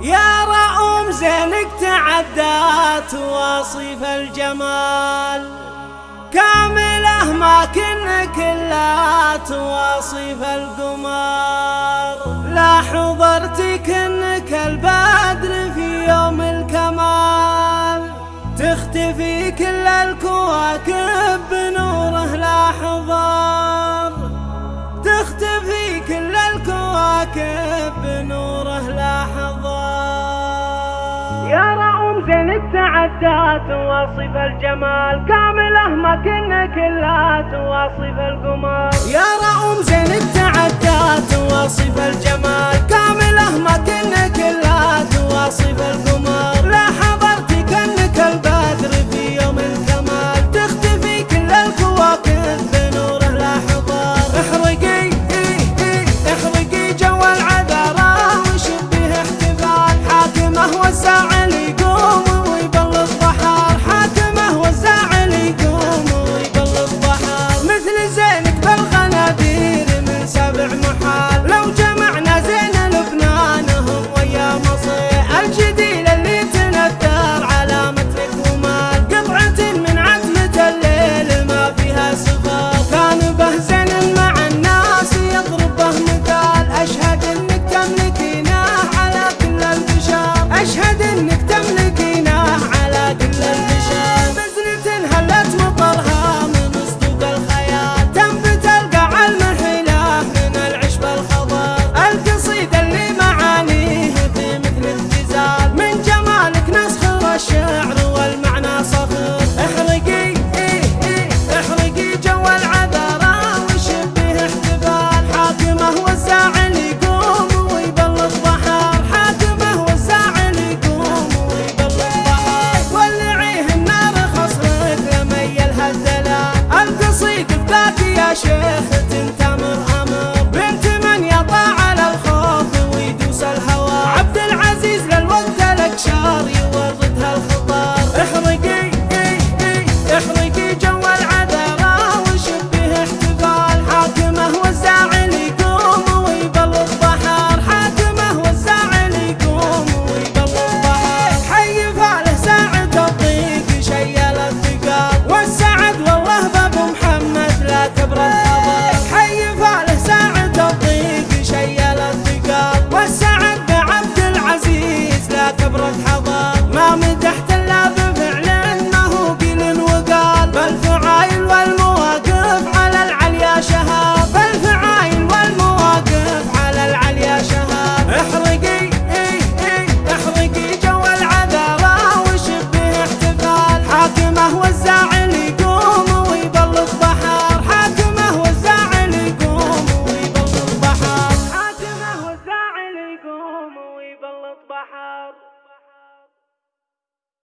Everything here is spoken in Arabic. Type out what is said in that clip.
يا رؤوم زينك تعدات واصف الجمال. كاملة ما كن كلا تواصف القمر لا حضرتك انك البدر في يوم الكمال. تختفي كل الكواكب زين التعدات وصف الجمال. كامله ما كنا كلات وصف القمر يا رؤوم زين التعدات وصف الجمال. كامله ما كنا كلات وصف القمر لا حضرت كنك البدر في يوم الكمال. تختفي كل الكواكب بنوره لا حضر احرقي إيه إيه احرقي جو العذراء وشبه احتفال. حاكمه والساعي go. Yeah.